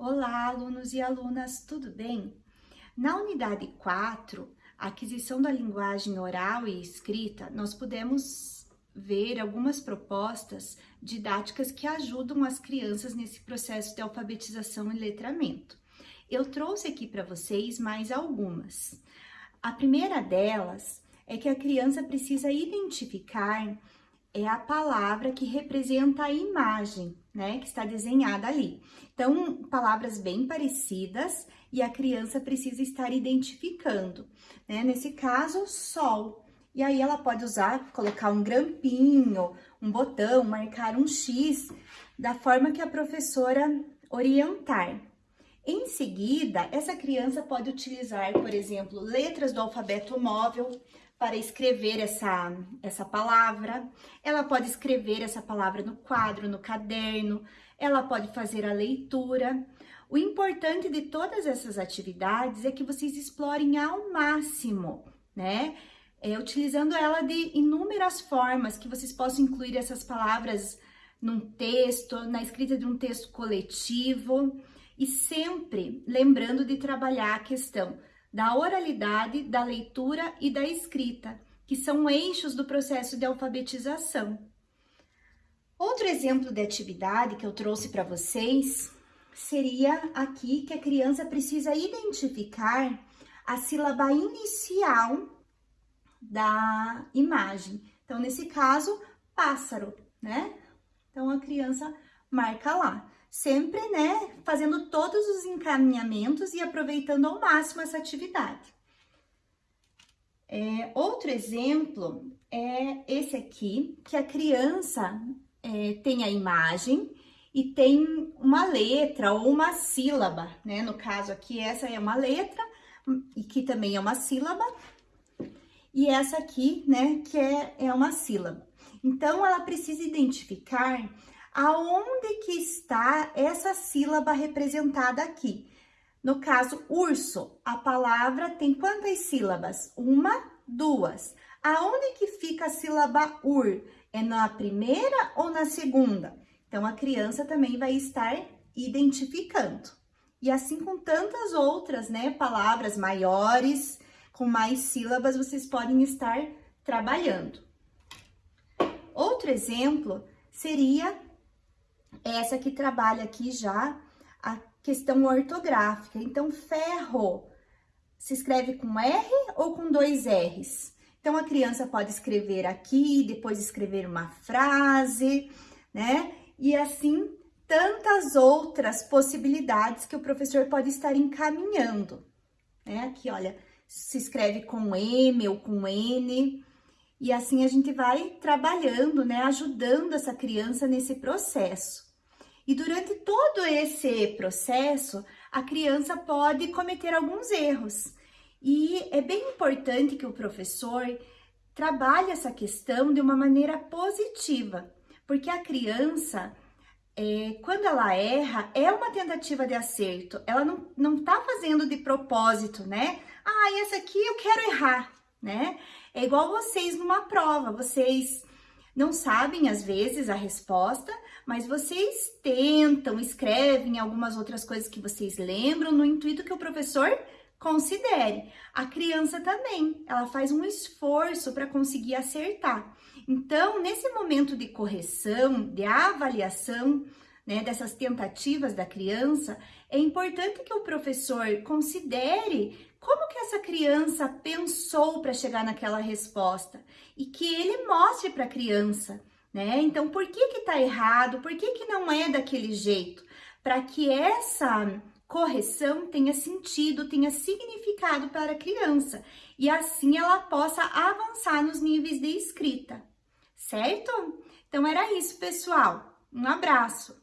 Olá, alunos e alunas, tudo bem? Na unidade 4, aquisição da linguagem oral e escrita, nós podemos ver algumas propostas didáticas que ajudam as crianças nesse processo de alfabetização e letramento. Eu trouxe aqui para vocês mais algumas. A primeira delas é que a criança precisa identificar é a palavra que representa a imagem, né, que está desenhada ali. Então, palavras bem parecidas e a criança precisa estar identificando, né? Nesse caso, sol. E aí ela pode usar, colocar um grampinho, um botão, marcar um X, da forma que a professora orientar. Em seguida, essa criança pode utilizar, por exemplo, letras do alfabeto móvel, para escrever essa, essa palavra. Ela pode escrever essa palavra no quadro, no caderno, ela pode fazer a leitura. O importante de todas essas atividades é que vocês explorem ao máximo, né? É, utilizando ela de inúmeras formas, que vocês possam incluir essas palavras num texto, na escrita de um texto coletivo, e sempre lembrando de trabalhar a questão da oralidade, da leitura e da escrita, que são eixos do processo de alfabetização. Outro exemplo de atividade que eu trouxe para vocês seria aqui que a criança precisa identificar a sílaba inicial da imagem. Então, nesse caso, pássaro, né? Então, a criança marca lá sempre, né, fazendo todos os encaminhamentos e aproveitando ao máximo essa atividade. É, outro exemplo é esse aqui, que a criança é, tem a imagem e tem uma letra ou uma sílaba, né? No caso aqui, essa é uma letra e que também é uma sílaba. E essa aqui, né, que é, é uma sílaba. Então, ela precisa identificar aonde que está essa sílaba representada aqui. No caso, urso, a palavra tem quantas sílabas? Uma, duas. Aonde que fica a sílaba ur? É na primeira ou na segunda? Então, a criança também vai estar identificando. E assim com tantas outras, né, palavras maiores, com mais sílabas, vocês podem estar trabalhando. Outro exemplo seria essa que trabalha aqui já a questão ortográfica. Então, ferro se escreve com R ou com dois R's? Então, a criança pode escrever aqui, depois escrever uma frase, né? E assim, tantas outras possibilidades que o professor pode estar encaminhando, né? Aqui, olha, se escreve com M ou com N, e assim a gente vai trabalhando, né? Ajudando essa criança nesse processo. E durante todo esse processo, a criança pode cometer alguns erros. E é bem importante que o professor trabalhe essa questão de uma maneira positiva, porque a criança, é, quando ela erra, é uma tentativa de acerto. Ela não, não tá fazendo de propósito, né? Ah, essa aqui eu quero errar, né? É igual vocês numa prova, vocês não sabem às vezes a resposta, mas vocês tentam, escrevem algumas outras coisas que vocês lembram no intuito que o professor considere. A criança também, ela faz um esforço para conseguir acertar. Então, nesse momento de correção, de avaliação, né, dessas tentativas da criança, é importante que o professor considere como que essa criança pensou para chegar naquela resposta e que ele mostre para a criança né? Então, por que que tá errado? Por que que não é daquele jeito? Para que essa correção tenha sentido, tenha significado para a criança e assim ela possa avançar nos níveis de escrita, certo? Então era isso, pessoal. Um abraço.